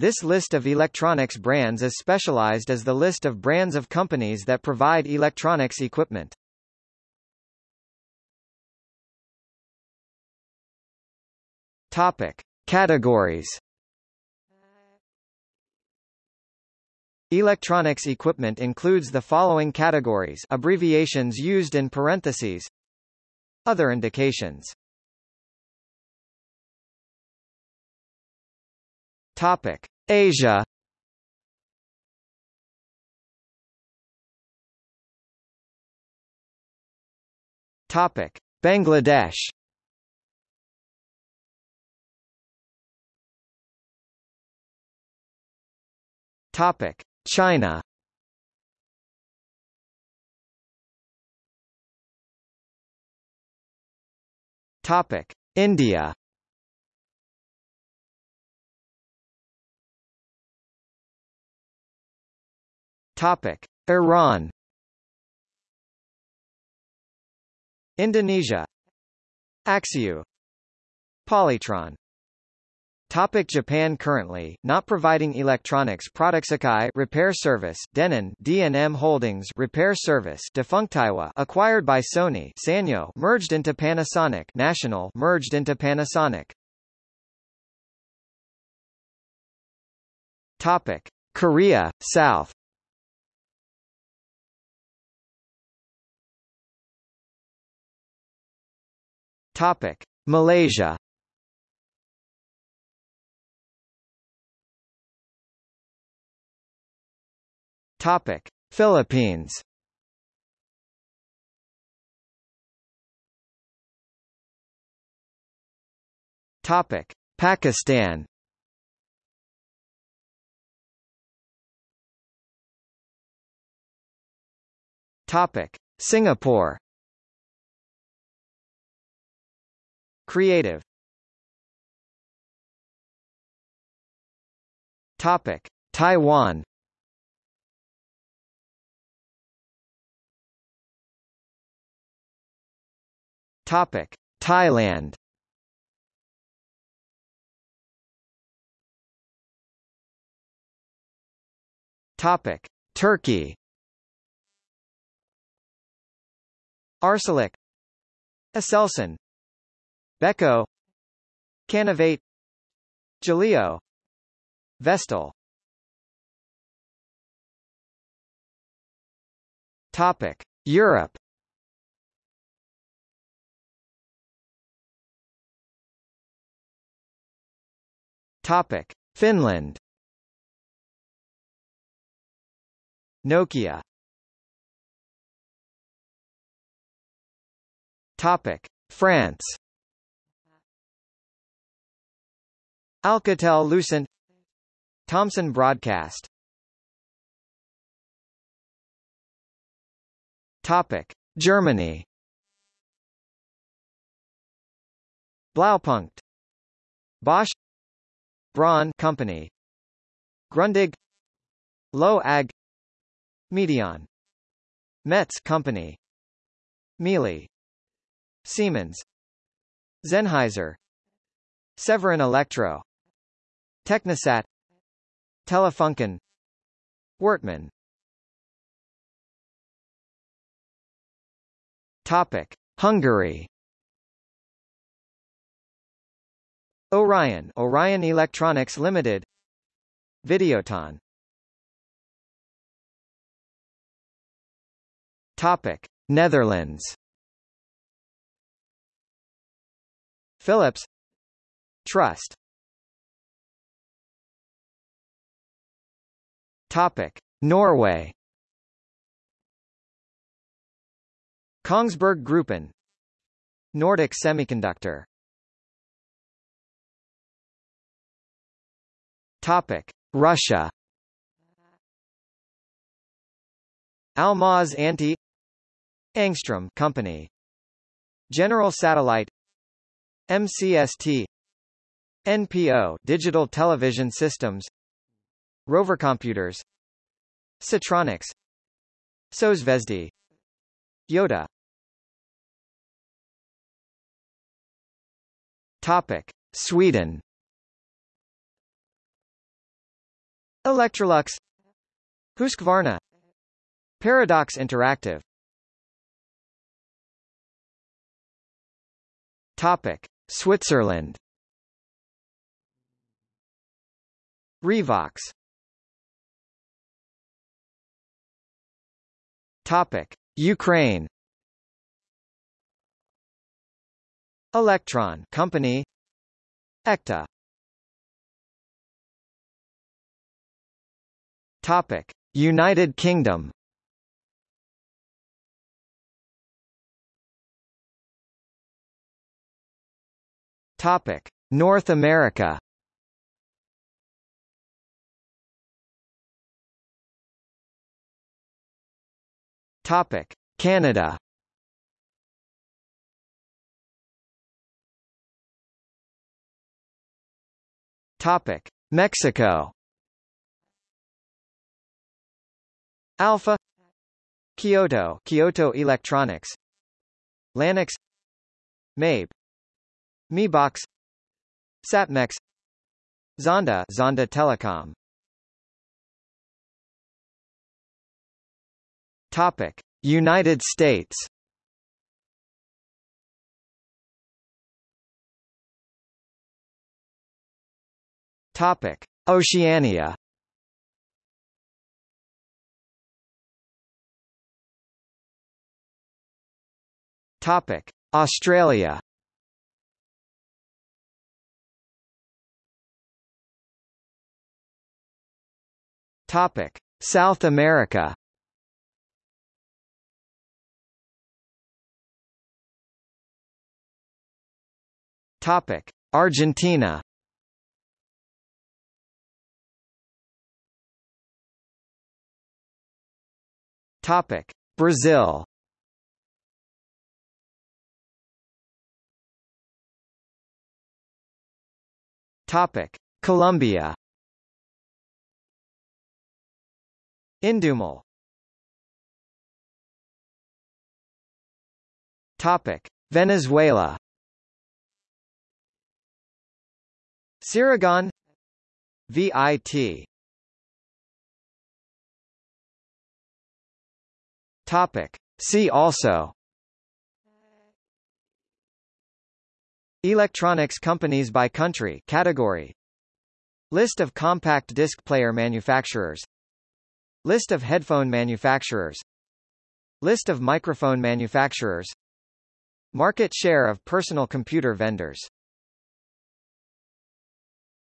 This list of electronics brands is specialized as the list of brands of companies that provide electronics equipment. Topic. Categories Electronics equipment includes the following categories abbreviations used in parentheses Other indications Topic. Asia Topic. Bangladesh Topic. China Topic: India. Topic: Iran. Indonesia. Axioo. Polytron. Topic Japan Currently, not providing electronics products Akai repair service, Denon D&M Holdings repair service Defunctaiwa acquired by Sony Sanyo merged into Panasonic National merged into Panasonic Topic Korea, South Topic Malaysia Topic: Philippines. Topic: Pakistan. Topic: Singapore. Creative. Topic: Taiwan. Topic: Thailand. Topic: Turkey. Arçelik, Aselsan, Beko, Canavate Jaleo, Vestel. Topic: Europe. Topic: Finland. Nokia. Topic: France. Alcatel Lucent. Thomson Broadcast. Topic: Germany. Blaupunkt. Bosch. Braun Company. Grundig. Loewe AG. Medion. Metz Company. Miele Siemens. Sennheiser. Severin Electro Technisat Telefunken. Wortmann. Topic. Hungary. Orion. Orion Electronics Limited. Videoton. Topic. Netherlands. Philips. Trust Topic. Norway. Kongsberg Gruppen. Nordic Semiconductor. Topic: Russia. Almaz-Antey. Angstrom Company. General Satellite. MCST NPO Digital Television Systems Rover Computers. Sitronics. Sozvezdy Yoda. Topic. Sweden. Electrolux. Husqvarna. Paradox Interactive. Topic. Switzerland. Revox Topic. Ukraine. Electron Company. ECTA Topic. United Kingdom. Topic. North America Topic. Canada. Topic. Mexico. Alpha. Kyoto. Kyoto Electronics. Lanix Mabe. Mebox Satmex. Zonda. Zonda Telecom Topic. United States. Topic. Oceania. Topic. Australia. Topic. South America Topic. Argentina. Topic. Brazil. Topic. Colombia. Indumal Topic. Venezuela Siragon VIT Topic. See also. Electronics companies by country category. List of compact disc player manufacturers. List of headphone manufacturers. List of microphone manufacturers. Market share of personal computer vendors